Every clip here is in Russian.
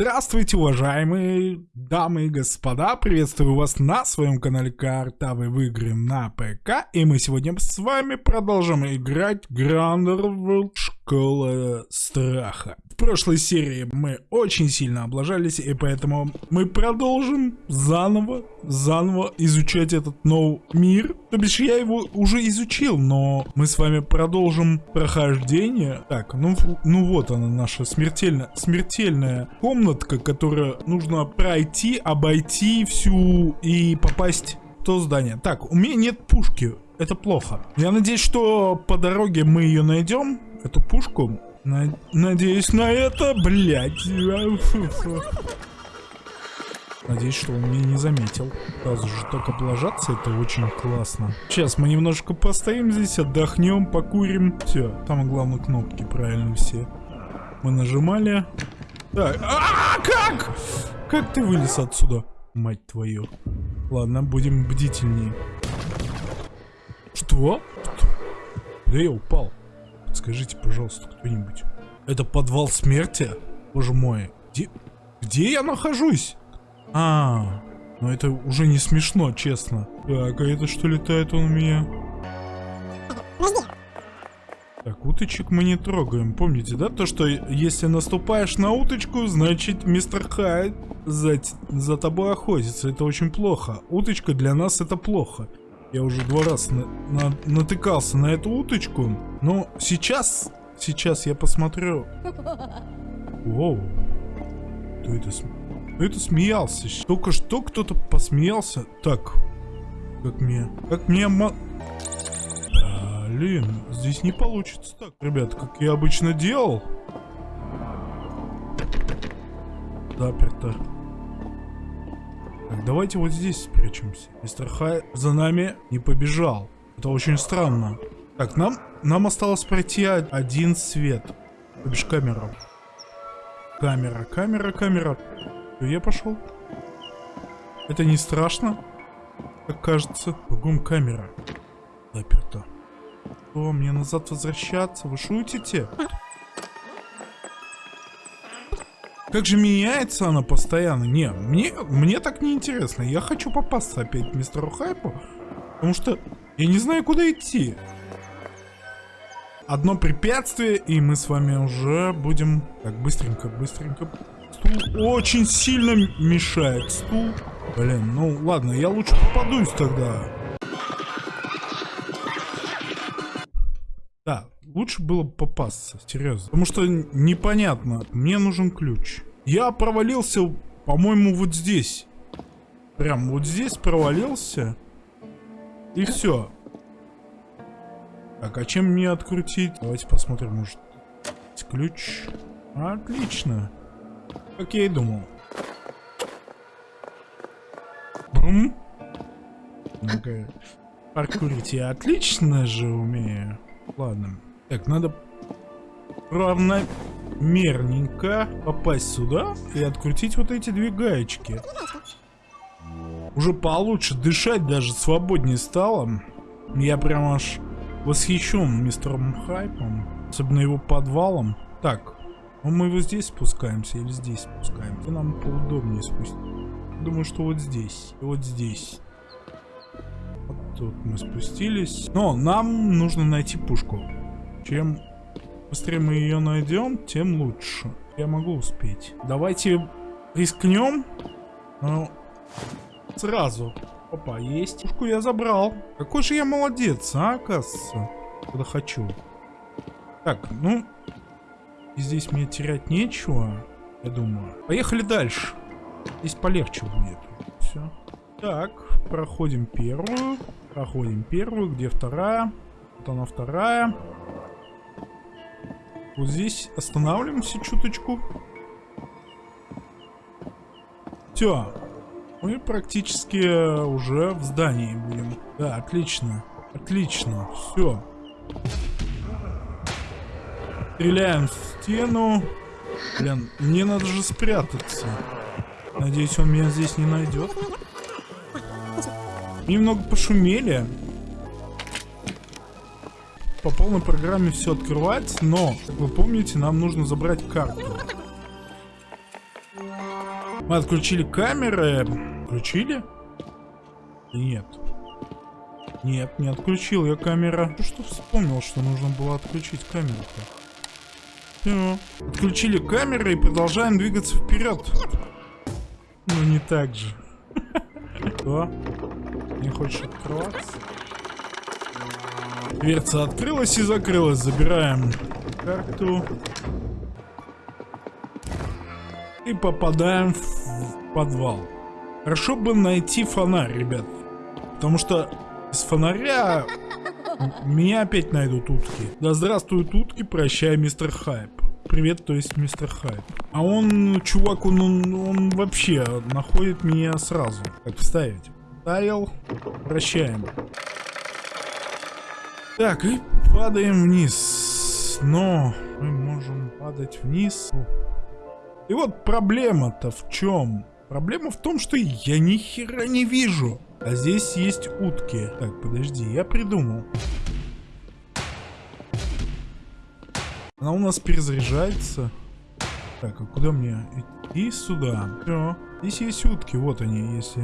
Здравствуйте, уважаемые дамы и господа, приветствую вас на своем канале Картавый в игры на ПК, и мы сегодня с вами продолжим играть Грандервилд Школа Страха. В прошлой серии мы очень сильно облажались, и поэтому мы продолжим заново, заново изучать этот новый мир. То бишь я его уже изучил, но мы с вами продолжим прохождение. Так, ну, ну вот она наша смертельная, смертельная комнатка, которую нужно пройти, обойти всю и попасть в то здание. Так, у меня нет пушки. Это плохо. Я надеюсь, что по дороге мы ее найдем эту пушку. Надеюсь на это, блядь. Надеюсь, что он меня не заметил. Сразу же так облажаться, это очень классно. Сейчас мы немножко постоим здесь, отдохнем, покурим. Все, там главное кнопки правильно все. Мы нажимали. Так, а, -а, -а как? Как ты вылез отсюда? Мать твою. Ладно, будем бдительнее. Что? Да я упал. Скажите, пожалуйста, кто-нибудь. Это подвал смерти? Боже мой. Где, где я нахожусь? А, ну это уже не смешно, честно. Так, а это что летает он у меня? Так, уточек мы не трогаем. Помните, да, то, что если наступаешь на уточку, значит мистер Хайд за, за тобой охотится. Это очень плохо. Уточка для нас это плохо. Я уже два раза на, на, натыкался на эту уточку. Но сейчас, сейчас я посмотрю. Воу. Кто это, кто это смеялся? Только что кто-то посмеялся. Так. Как мне... Как мне... Блин, здесь не получится так. Ребят, как я обычно делал. Заперто. Так, давайте вот здесь спрячемся. Мистер Хай за нами не побежал. Это очень странно. Так, нам, нам осталось пройти один свет. То бишь камера. Камера, камера. Я пошел. Это не страшно, как кажется. Кругом камера. Заперта. О, мне назад возвращаться? Вы шутите? Как же меняется она постоянно? Не, мне, мне так не интересно. Я хочу попасться опять мистеру Хайпу. Потому что я не знаю, куда идти. Одно препятствие, и мы с вами уже будем... Так, быстренько, быстренько. Стул очень сильно мешает. Стул. Блин, ну ладно, я лучше попадусь тогда. Да, лучше было попасться, серьезно. Потому что непонятно, мне нужен ключ. Я провалился, по-моему, вот здесь. Прям вот здесь провалился. И все. Так, а чем мне открутить? Давайте посмотрим, может, ключ. Отлично. Как я и думал. Бум. Ну-ка. Паркурить я отлично же умею. Ладно. Так, надо равномерненько попасть сюда и открутить вот эти две гаечки. Уже получше дышать даже свободнее стало. Я прям аж восхищен мистером Хайпом. Особенно его подвалом. Так, ну мы вот здесь спускаемся или здесь спускаемся? Нам поудобнее спустить. Думаю, что вот здесь. И вот здесь. Тут мы спустились. Но нам нужно найти пушку. Чем быстрее мы ее найдем, тем лучше. Я могу успеть. Давайте рискнем. Ну, сразу. Опа, есть. Пушку я забрал. Какой же я молодец, а, оказывается. Когда хочу. Так, ну... Здесь мне терять нечего, я думаю. Поехали дальше. Здесь полегче будет. Все. Так, проходим первую. Проходим первую. Где вторая? Вот она вторая. Вот здесь останавливаемся чуточку. Все. Мы практически уже в здании будем. Да, отлично. Отлично. Все. Стреляем в стену. Блин, мне надо же спрятаться. Надеюсь, он меня здесь не найдет. Немного пошумели. По полной программе все открывается, но, как вы помните, нам нужно забрать карту. Мы отключили камеры. Включили? Нет. Нет, не отключил я камера. Ну что вспомнил, что нужно было отключить камеру-то? Отключили камеры и продолжаем двигаться вперед. Ну не так же. Что? Не хочешь открываться? Дверца открылась и закрылась. Забираем карту. И попадаем в подвал. Хорошо бы найти фонарь, ребят. Потому что с фонаря меня опять найдут утки. Да здравствуют утки, прощай, мистер Хайп. Привет, то есть мистер Хайп. А он, чувак, он, он, он вообще находит меня сразу. Как вставить? Вставил. Прощаем. Так, и падаем вниз. Но мы можем падать вниз. И вот проблема-то в чем? Проблема в том, что я ни хера не вижу. А здесь есть утки. Так, подожди, я придумал. Она у нас перезаряжается. Так, а куда мне идти? Сюда. Все. Здесь есть утки, вот они, если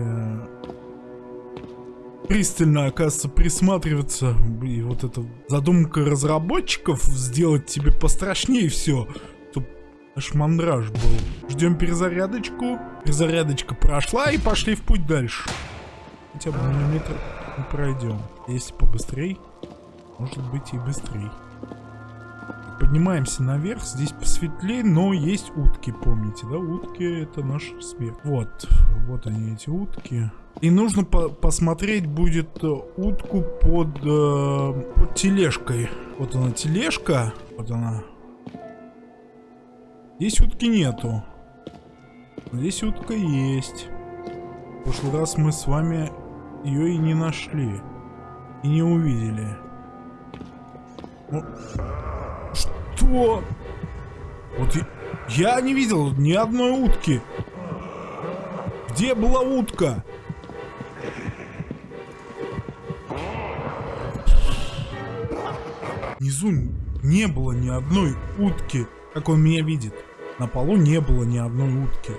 пристально, оказывается, присматриваться. И вот эта задумка разработчиков сделать тебе пострашнее все. Чтоб аж мандраж был. Ждем перезарядочку. Перезарядочка прошла и пошли в путь дальше. Хотя бы на метр не пройдем. Если побыстрей, может быть и быстрей. Поднимаемся наверх, здесь посветлее, но есть утки, помните, да? Утки это наш смерть. Вот, вот они эти утки. И нужно по посмотреть будет э, утку под, э, под тележкой. Вот она тележка, вот она. Здесь утки нету. Здесь утка есть. В прошлый раз мы с вами ее и не нашли. И не увидели. Ну, что? Вот я, не видел ни одной утки. Где была утка? Внизу не было ни одной утки, как он меня видит. На полу не было ни одной утки.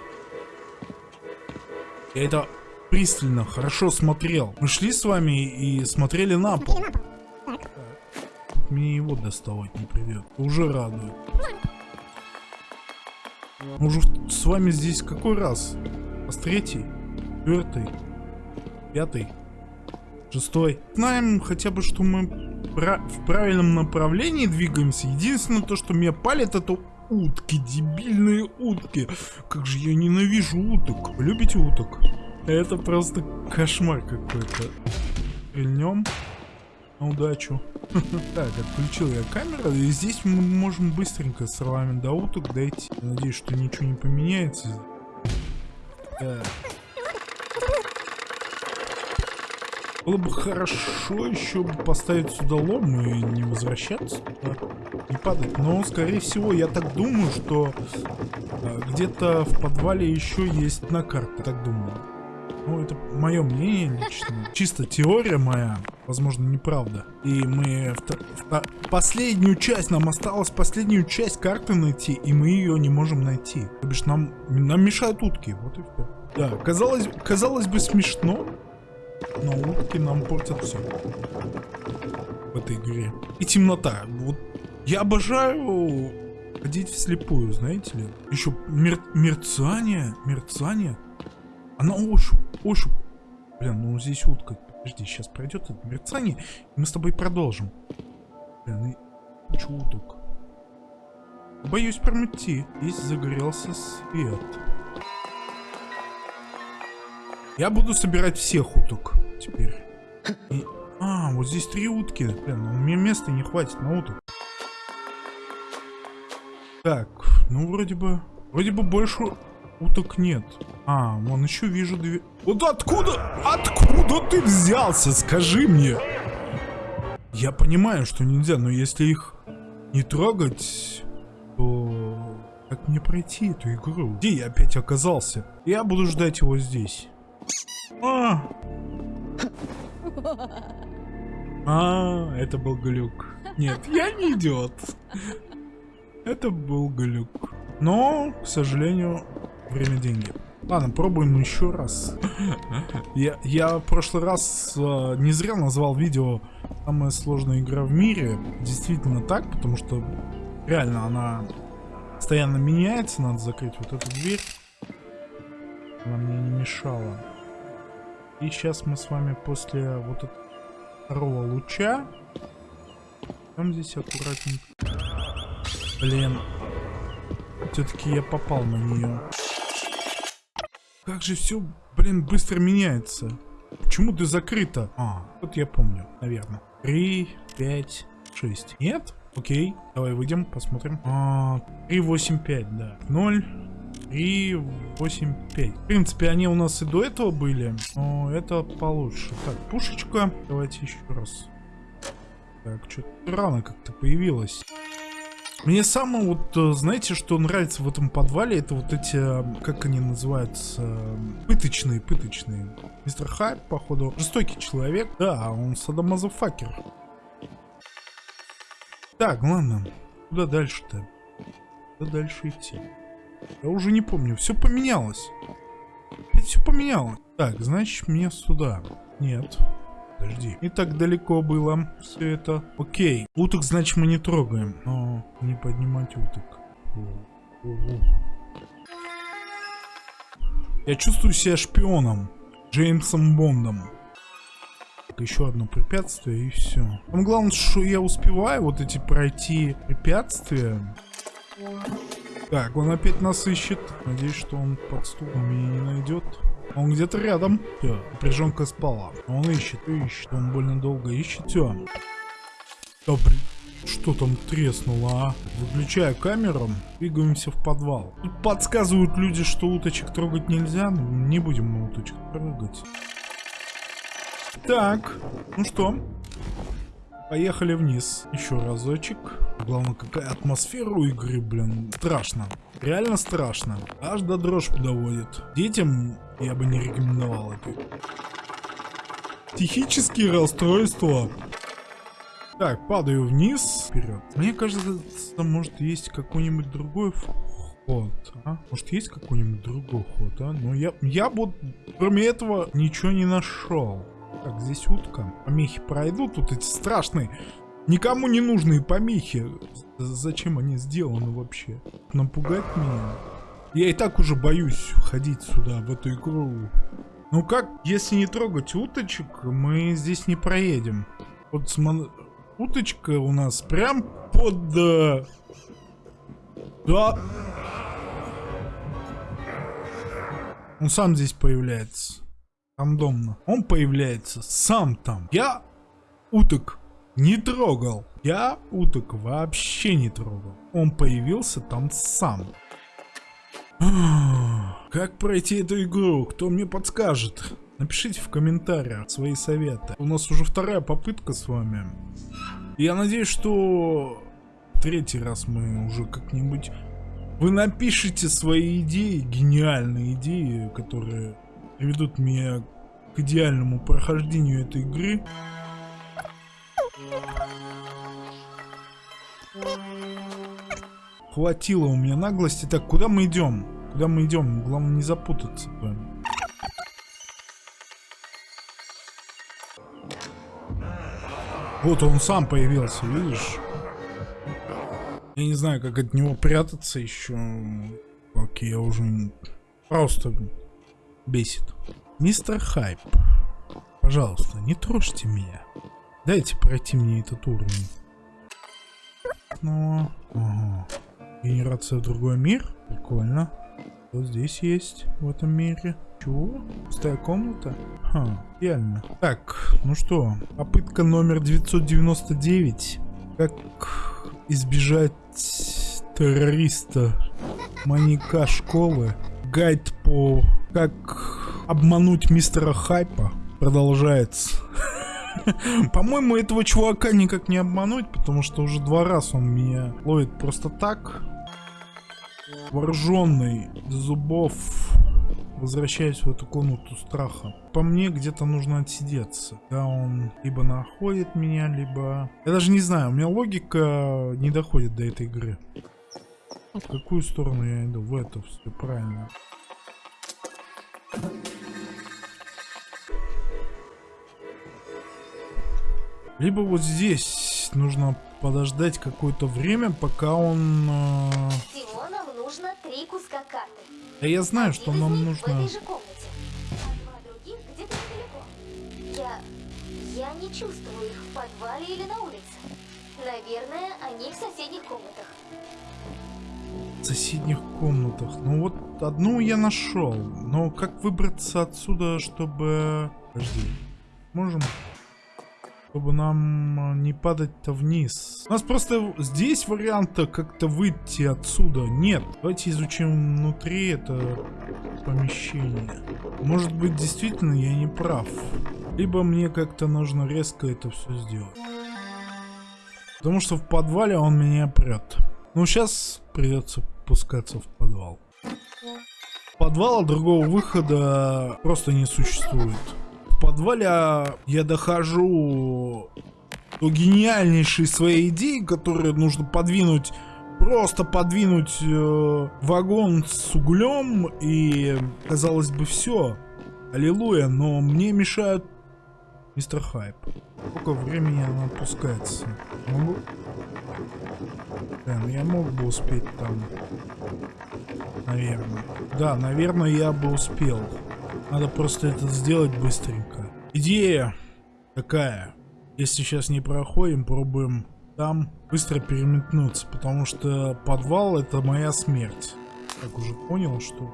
Я это пристально, хорошо смотрел. Мы шли с вами и смотрели на пол. Мне его доставать не придет. Уже радует. Мы уже с вами здесь какой раз? С третий? Четвертый? Пятый? Шестой? Знаем хотя бы, что мы в правильном направлении двигаемся. Единственное то, что меня палит, это утки, дебильные утки. Как же я ненавижу уток. Любите уток? Это просто кошмар какой-то. Пильнем на удачу. Так, отключил я камеру, и здесь мы можем быстренько с вами до уток дойти. Надеюсь, что ничего не поменяется. Так. Было бы хорошо еще поставить сюда лом и не возвращаться туда, не падать. Но, скорее всего, я так думаю, что а, где-то в подвале еще есть одна карта, так думаю. Ну, это мое мнение лично. Чисто теория моя, возможно, неправда. И мы... Последнюю часть, нам осталось последнюю часть карты найти, и мы ее не можем найти. То бишь нам, нам мешают утки, вот и все. Да, казалось, казалось бы смешно, но утки нам портят все. В этой игре. И темнота. Вот я обожаю ходить вслепую, знаете ли. Еще мер мерцание, мерцание. Она ощупь, ощупь. Блин, ну здесь утка. Подожди, сейчас пройдет это мерцание, и мы с тобой продолжим. Блин, и куча уток. Боюсь прям идти. Здесь загорелся свет. Я буду собирать всех уток теперь. И... А, вот здесь три утки. Блин, ну, мне места не хватит на уток. Так, ну вроде бы... Вроде бы больше уток нет. А, вон еще вижу две... Вот откуда? Откуда ты взялся? Скажи мне. Я понимаю, что нельзя, но если их не трогать, то... Как мне пройти эту игру? Где я опять оказался? Я буду ждать его здесь. А! А, это был глюк. Нет, я не идиот. Это был глюк. Но, к сожалению, Время деньги. Ладно, пробуем еще раз. Я, я в прошлый раз э, не зря назвал видео «Самая сложная игра в мире». Действительно так, потому что реально она постоянно меняется. Надо закрыть вот эту дверь. Она мне не мешала. И сейчас мы с вами после вот этого второго луча... Там здесь аккуратненько. Блин. Все-таки я попал на нее. Как же все, блин, быстро меняется. Почему ты закрыта? А, вот я помню, наверное. Три, пять, шесть. Нет? Окей, давай выйдем, посмотрим. А, 3, 8, 5, да. 0, 3, 8, 5. В принципе, они у нас и до этого были, но это получше. Так, пушечка. Давайте еще раз. Так, что-то рано как-то появилась. Мне самое вот, э, знаете, что нравится в этом подвале, это вот эти, э, как они называются, пыточные, пыточные. Мистер Хайп, походу, жестокий человек. Да, он садомазофакер. Так, ладно. Куда дальше-то? Куда дальше идти? Я уже не помню. Все поменялось. Опять все поменялось. Так, значит, мне сюда. Нет. Подожди. Не так далеко было все это. Окей. Уток, значит, мы не трогаем. Но не поднимать уток. Я чувствую себя шпионом. Джеймсом Бондом. Так, еще одно препятствие и все. Там главное, что я успеваю вот эти пройти препятствия. Так, он опять нас ищет. Надеюсь, что он под стулом меня не найдет. Он где-то рядом. Все, напряженка спала. Он ищет, ищет. Он больно долго ищет. Все. Да, блин. Что там треснуло, а? Выключаю камеру, двигаемся в подвал. Тут подсказывают люди, что уточек трогать нельзя. Не будем мы уточек трогать. Так, ну что? Поехали вниз. Еще разочек. Главное, какая атмосфера у игры, блин. Страшно. Реально страшно. Аж до дрожь доводит. Детям я бы не рекомендовал это. Психические расстройства. Так, падаю вниз. Вперед. Мне кажется, может есть какой-нибудь другой вход. А? Может есть какой-нибудь другой ход, а? Но я, я вот кроме этого ничего не нашел. Так, здесь утка. Помехи пройдут, тут эти страшные, никому не нужные помехи. Зачем они сделаны вообще? Напугать меня? Я и так уже боюсь ходить сюда, в эту игру. Ну как, если не трогать уточек, мы здесь не проедем. Вот смо... уточка у нас прям под... Э, да. Он сам здесь появляется. Рандомно. Он появляется сам там. Я уток не трогал. Я уток вообще не трогал. Он появился там сам. Как пройти эту игру? Кто мне подскажет? Напишите в комментариях свои советы. У нас уже вторая попытка с вами. Я надеюсь, что третий раз мы уже как-нибудь... Вы напишите свои идеи, гениальные идеи, которые приведут меня к идеальному прохождению этой игры. Хватило у меня наглости. Так, куда мы идем? Куда мы идем? Главное не запутаться. Вот он сам появился, видишь? Я не знаю, как от него прятаться еще. Окей, я уже просто бесит. Мистер Хайп, пожалуйста, не трожьте меня. Дайте пройти мне этот уровень. Ну, ага. Генерация в другой мир. Прикольно. Что здесь есть в этом мире? Чего? Пустая комната? Ха, реально. Так, ну что, попытка номер 999. Как избежать террориста, маньяка школы. Гайд по как обмануть мистера Хайпа продолжается. По-моему, этого чувака никак не обмануть, потому что уже два раза он меня ловит просто так. Вооруженный до зубов. Возвращаюсь в эту комнату страха. По мне, где-то нужно отсидеться. Да, он либо находит меня, либо... Я даже не знаю, у меня логика не доходит до этой игры. В какую сторону я иду? В эту, все правильно. Либо вот здесь нужно подождать какое-то время, пока он... Э... Всего нам нужно три куска карты. Да я знаю, что Один из нам нужно... а я не чувствую их в подвале или на улице. Наверное, они в соседних комнатах. Соседних комнатах. Ну вот одну я нашел. Но как выбраться отсюда, чтобы... Подожди. Можем? Чтобы нам а, не падать-то вниз. У нас просто здесь варианта как-то выйти отсюда нет. Давайте изучим внутри это помещение. Может быть действительно я не прав. Либо мне как-то нужно резко это все сделать. Потому что в подвале он меня прет. Ну сейчас придется спускаться в подвал. Подвала другого выхода просто не существует. В подвале я дохожу до гениальнейшей своей идеи, которую нужно подвинуть, просто подвинуть э, вагон с углем и, казалось бы, все. Аллилуйя, но мне мешают мистер Хайп. Сколько времени она опускается? Могу? Да, ну я мог бы успеть там. Наверное. Да, наверное, я бы успел. Надо просто это сделать быстренько. Идея такая. Если сейчас не проходим, пробуем там быстро переметнуться, потому что подвал это моя смерть. Так уже понял, что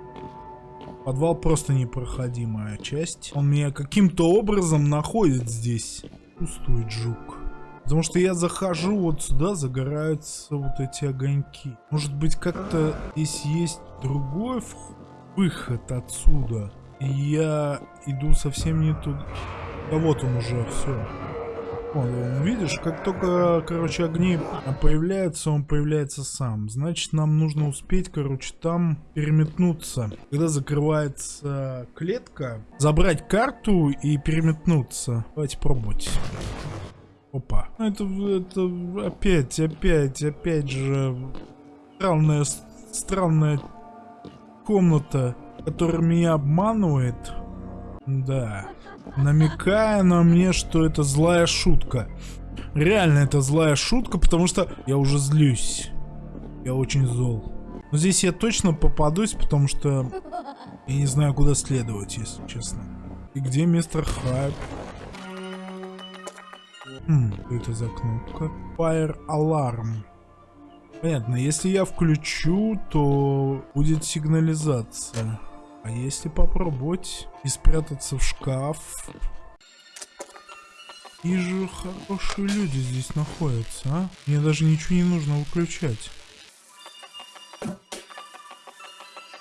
подвал просто непроходимая часть. Он меня каким-то образом находит здесь. Пустует жук. Потому что я захожу вот сюда, загораются вот эти огоньки. Может быть как-то здесь есть другой выход отсюда. И я иду совсем не туда. Да вот он уже, все. Вон, видишь, как только, короче, огни появляются, он появляется сам. Значит, нам нужно успеть, короче, там переметнуться. Когда закрывается клетка, забрать карту и переметнуться. Давайте пробовать. Опа. Это, это опять, опять, опять же странная, странная комната, которая меня обманывает. Да. Намекая на мне, что это злая шутка. Реально это злая шутка, потому что я уже злюсь. Я очень зол. Но здесь я точно попадусь, потому что я не знаю, куда следовать, если честно. И где мистер Хайп? Хм, что это за кнопка? Fire Alarm. Понятно, если я включу, то будет сигнализация. А если попробовать и спрятаться в шкаф? И же хорошие люди здесь находятся, а? Мне даже ничего не нужно выключать.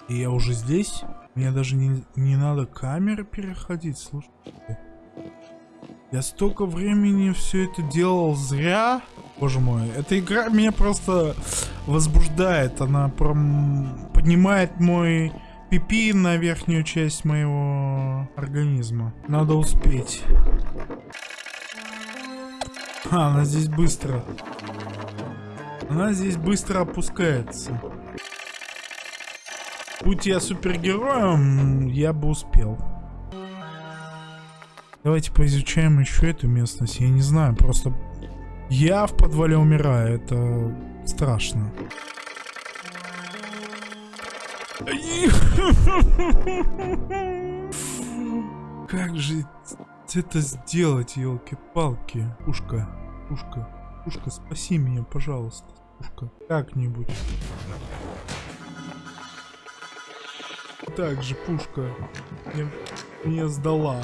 И я уже здесь? Мне даже не, не надо камеры переходить, слушайте. Я столько времени все это делал зря. Боже мой, эта игра меня просто возбуждает. Она прям поднимает мой пипи на верхнюю часть моего организма. Надо успеть. А, она здесь быстро. Она здесь быстро опускается. Будь я супергероем, я бы успел. Давайте поизучаем еще эту местность. Я не знаю, просто... Я в подвале умираю, это страшно. Как же это сделать, елки-палки? Пушка, пушка, пушка, спаси меня, пожалуйста. Пушка, как-нибудь. Так же, пушка. Мне, меня сдала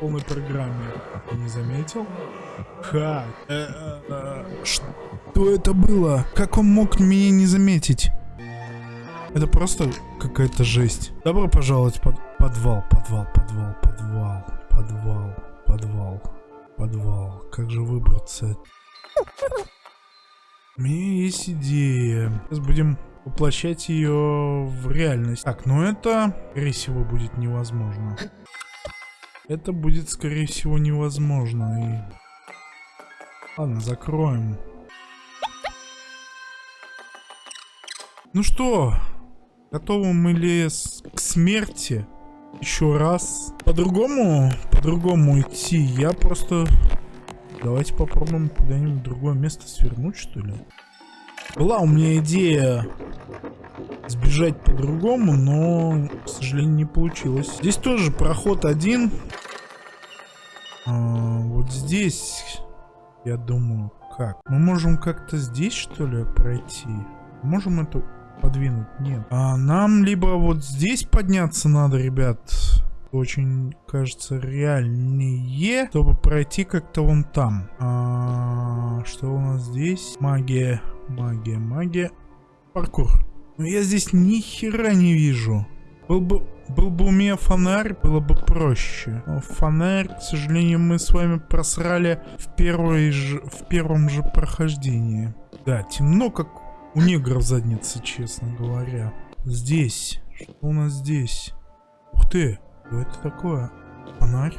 полной программе. Не заметил? Как? Э, э, э, что это было? Как он мог меня не заметить? Это просто какая-то жесть. Добро пожаловать под подвал, подвал, подвал, подвал, подвал, подвал, подвал. Как же выбраться? У меня есть идея. Сейчас будем воплощать ее в реальность. Так, ну это, скорее всего, будет невозможно. Это будет, скорее всего, невозможно. И... Ладно, закроем. Ну что, готовы мы ли к смерти? Еще раз. По-другому, по-другому идти. Я просто... Давайте попробуем куда-нибудь в другое место свернуть, что ли. Была у меня идея сбежать по-другому, но, к сожалению, не получилось. Здесь тоже проход один. А, вот здесь, я думаю, как? Мы можем как-то здесь, что ли, пройти? Можем это подвинуть? Нет. А нам либо вот здесь подняться надо, ребят. Очень, кажется, реальнее, чтобы пройти как-то вон там. А, что у нас здесь? Магия, магия, магия. Паркур. Но я здесь ни хера не вижу. Был бы, был бы у меня фонарь, было бы проще. Но фонарь, к сожалению, мы с вами просрали в, первой же, в первом же прохождении. Да, темно, как у негров в заднице, честно говоря. Здесь. Что у нас здесь? Ух ты, что это такое? Фонарь?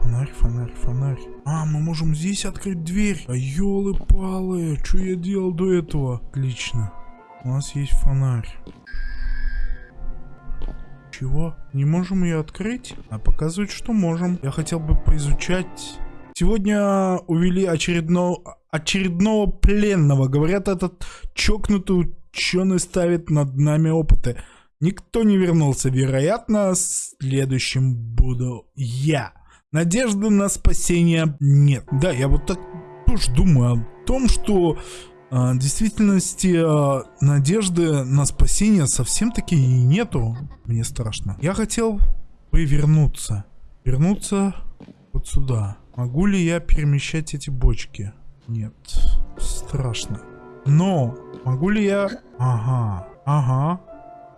Фонарь, фонарь, фонарь. А, мы можем здесь открыть дверь. А елы-палы, что я делал до этого? Отлично. У нас есть фонарь. Чего? Не можем ее открыть? А показывает, что можем. Я хотел бы поизучать. Сегодня увели очередного, очередного пленного. Говорят, этот чокнутый ученый ставит над нами опыты. Никто не вернулся. Вероятно, следующим буду я. Надежды на спасение нет. Да, я вот так тоже думаю о том, что а, в действительности а, надежды на спасение совсем таки и нету. Мне страшно. Я хотел бы вернуться. Вернуться вот сюда. Могу ли я перемещать эти бочки? Нет. Страшно. Но могу ли я... Ага. Ага.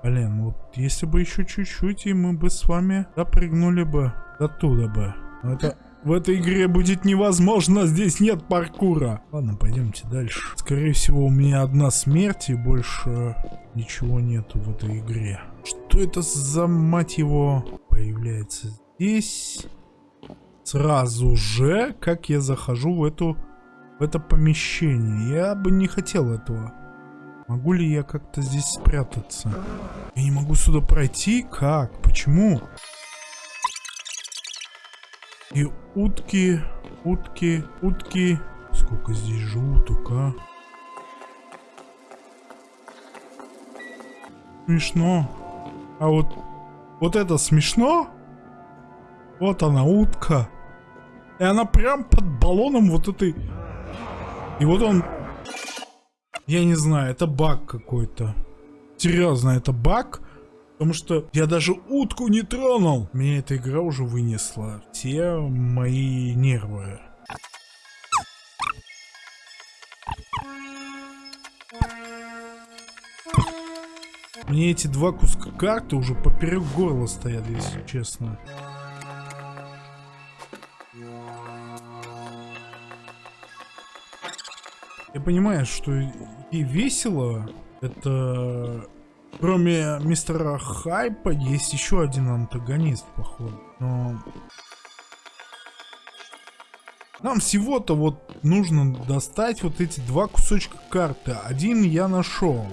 Блин, вот если бы еще чуть-чуть, и мы бы с вами допрыгнули бы до туда бы. Но это в этой игре будет невозможно, здесь нет паркура. Ладно, пойдемте дальше. Скорее всего, у меня одна смерть и больше ничего нету в этой игре. Что это за, мать его, появляется здесь? Сразу же, как я захожу в эту в это помещение. Я бы не хотел этого. Могу ли я как-то здесь спрятаться? Я не могу сюда пройти? Как? Почему? И утки, утки, утки. Сколько здесь же уток, а? Смешно. А вот, вот это смешно? Вот она, утка. И она прям под баллоном вот этой... И вот он... Я не знаю, это баг какой-то. Серьезно, это баг? Потому что я даже утку не тронул. Меня эта игра уже вынесла. Все мои нервы. Мне эти два куска карты уже поперек горла стоят, если честно. Я понимаю, что и весело. Это Кроме мистера Хайпа есть еще один антагонист, походу. Но... Нам всего-то вот нужно достать вот эти два кусочка карты. Один я нашел.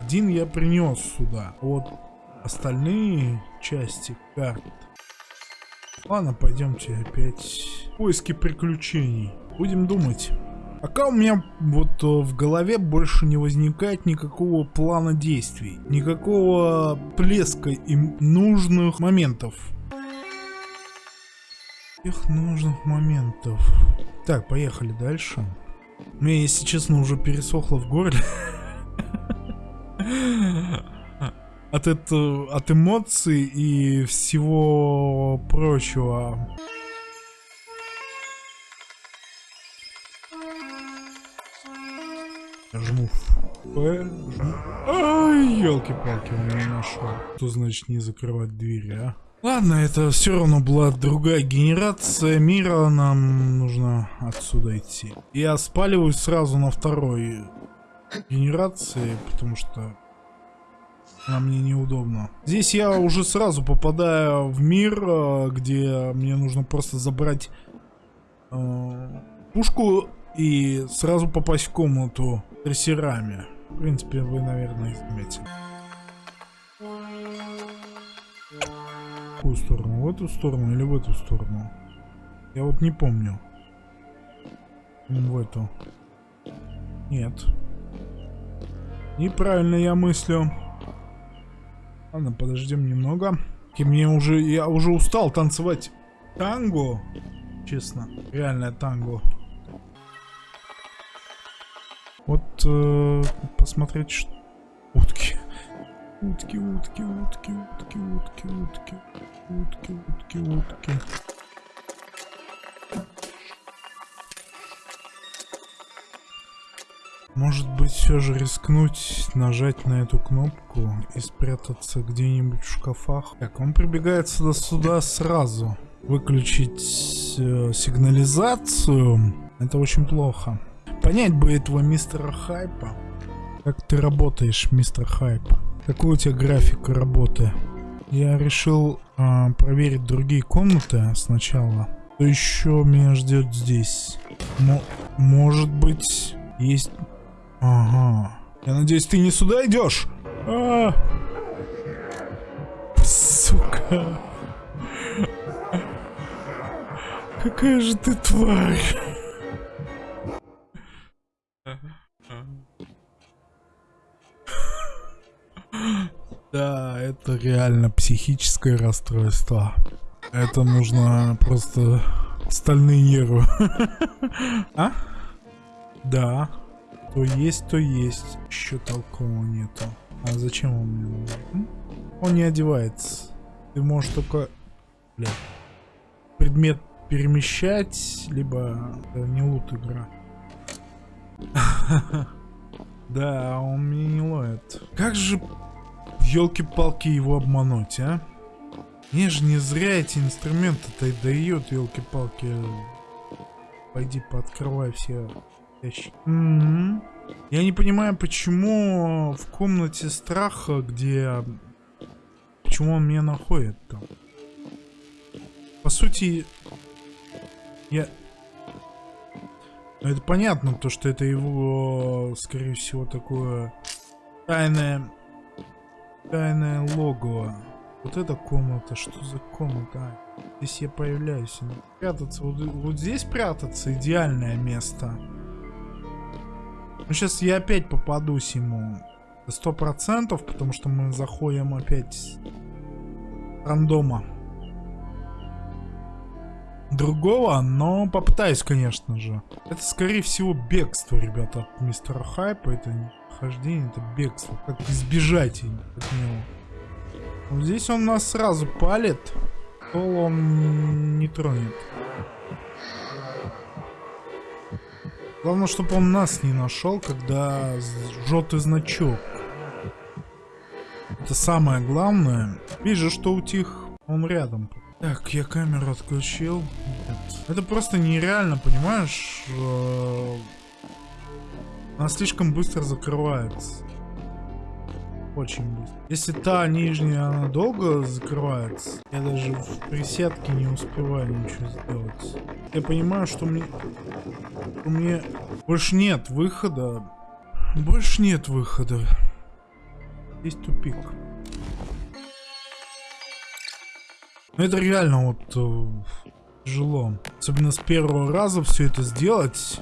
Один я принес сюда. Вот остальные части карт. Ладно, пойдемте опять. Поиски приключений. Будем думать. Пока у меня вот э, в голове больше не возникает никакого плана действий, никакого плеска и нужных моментов. Тех нужных моментов. Так, поехали дальше. Мне, если честно, уже пересохло в горле. От, это, от эмоций и всего прочего. Жму П, жму... Ай, елки-палки, он меня нашел. Что значит не закрывать двери, а? Ладно, это все равно была другая генерация мира, нам нужно отсюда идти. Я спаливаюсь сразу на второй генерации, потому что она мне неудобно. Здесь я уже сразу попадаю в мир, э, где мне нужно просто забрать э, пушку и сразу попасть в комнату трассерами. В принципе, вы, наверное, заметили. Какую сторону? В эту сторону или в эту сторону? Я вот не помню. В эту. Нет. Неправильно я мыслю. Ладно, подождем немного. И мне уже, я уже устал танцевать танго. Честно, реальное танго. Э, посмотреть, что... Утки. Утки, утки, утки, утки, утки, утки. Утки, утки, утки. Может быть, все же рискнуть нажать на эту кнопку и спрятаться где-нибудь в шкафах? Так, он прибегает сюда, сюда сразу. Выключить э, сигнализацию. Это очень плохо. Понять бы этого мистера Хайпа. Как ты работаешь, мистер Хайп? Какой у тебя график работы? Я решил э, проверить другие комнаты сначала. Что еще меня ждет здесь? М может быть, есть Ага. Я надеюсь, ты не сюда идешь? А! Сука. Какая же ты тварь. Это реально психическое расстройство. Это нужно просто стальные нервы. А? Да. То есть, то есть. Еще толкового нету. А зачем он мне нужен? Он не одевается. Ты можешь только... Бля. Предмет перемещать, либо... Это не лут игра. Да, он меня не ловит. Как же, елки-палки, его обмануть, а? Мне же не зря эти инструменты-то дает, елки-палки. Пойди пооткрывай все ящик. Mm -hmm. Я не понимаю, почему в комнате страха, где... Почему он меня находит там? По сути, я... Ну, это понятно, то, что это его, скорее всего, такое тайное... Тайное логово. Вот эта комната, что за комната? А, здесь я появляюсь. Прятаться, вот, вот здесь прятаться идеальное место. Ну, сейчас я опять попадусь ему. Сто процентов, потому что мы заходим опять рандома. Другого, но попытаюсь, конечно же. Это, скорее всего, бегство, ребята, от мистера Хайпа. Это не хождение, это бегство. Как избежать от него. Вот здесь он нас сразу палит. Пол он не тронет. Главное, чтобы он нас не нашел, когда желтый значок. Это самое главное. Вижу, что утих. Он рядом. Так, я камеру отключил. Это просто нереально, понимаешь? Э, она слишком быстро закрывается. Очень быстро. Если та нижняя, она долго закрывается, я даже в присядке не успеваю ничего сделать. Я понимаю, что мне... У меня больше нет выхода. Больше нет выхода. Есть тупик. Но это реально вот э, тяжело. Особенно с первого раза все это сделать.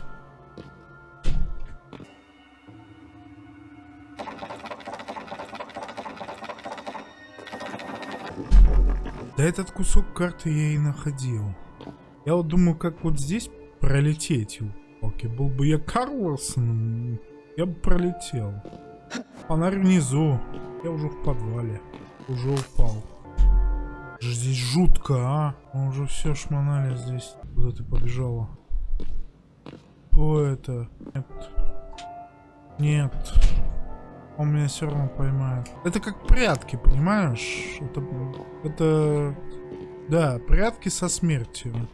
Да этот кусок карты я и находил. Я вот думаю, как вот здесь пролететь. Окей, был бы я Карлсон, я бы пролетел. Фонарь внизу. Я уже в подвале. Уже упал. Здесь жутко, а? Мы уже все шмонали здесь. Куда ты побежала? О, это? Нет. Нет. Он меня все равно поймает. Это как прятки, понимаешь? Это, это, да, прятки со смертью.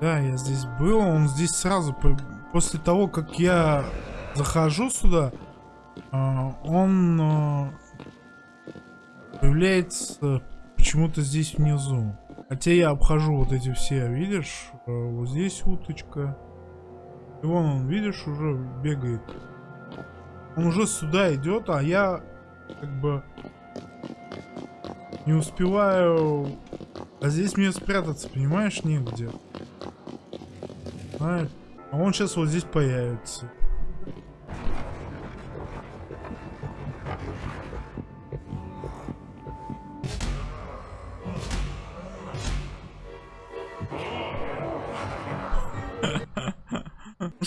Да, я здесь был, он здесь сразу, после того, как я захожу сюда, он а, появляется почему-то здесь внизу. Хотя я обхожу вот эти все, видишь? А, вот здесь уточка. И вон он, видишь, уже бегает. Он уже сюда идет, а я как бы не успеваю... А здесь мне спрятаться, понимаешь, негде. А, а он сейчас вот здесь появится.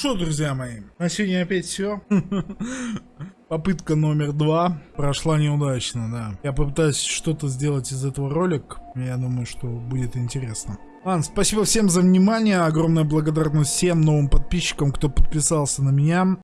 Что, друзья мои, на сегодня опять все. Попытка номер два прошла неудачно, да. Я попытаюсь что-то сделать из этого ролика. Я думаю, что будет интересно. Ладно, спасибо всем за внимание. Огромная благодарность всем новым подписчикам, кто подписался на меня.